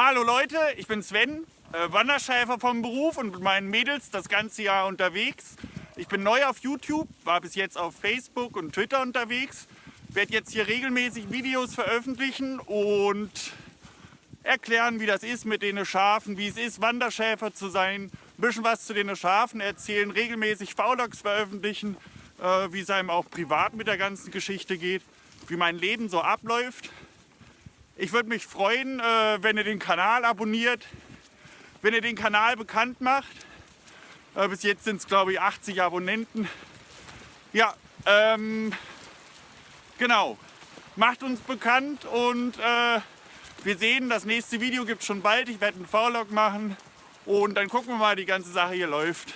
Hallo Leute, ich bin Sven, äh, Wanderschäfer vom Beruf und mit meinen Mädels das ganze Jahr unterwegs. Ich bin neu auf YouTube, war bis jetzt auf Facebook und Twitter unterwegs. Werde jetzt hier regelmäßig Videos veröffentlichen und erklären, wie das ist mit den Schafen, wie es ist, Wanderschäfer zu sein, ein bisschen was zu den Schafen erzählen, regelmäßig Vlogs veröffentlichen, äh, wie es einem auch privat mit der ganzen Geschichte geht, wie mein Leben so abläuft. Ich würde mich freuen, äh, wenn ihr den Kanal abonniert, wenn ihr den Kanal bekannt macht. Äh, bis jetzt sind es glaube ich 80 Abonnenten. Ja, ähm, genau. Macht uns bekannt und äh, wir sehen, das nächste Video gibt es schon bald. Ich werde einen Vlog machen und dann gucken wir mal, wie die ganze Sache hier läuft.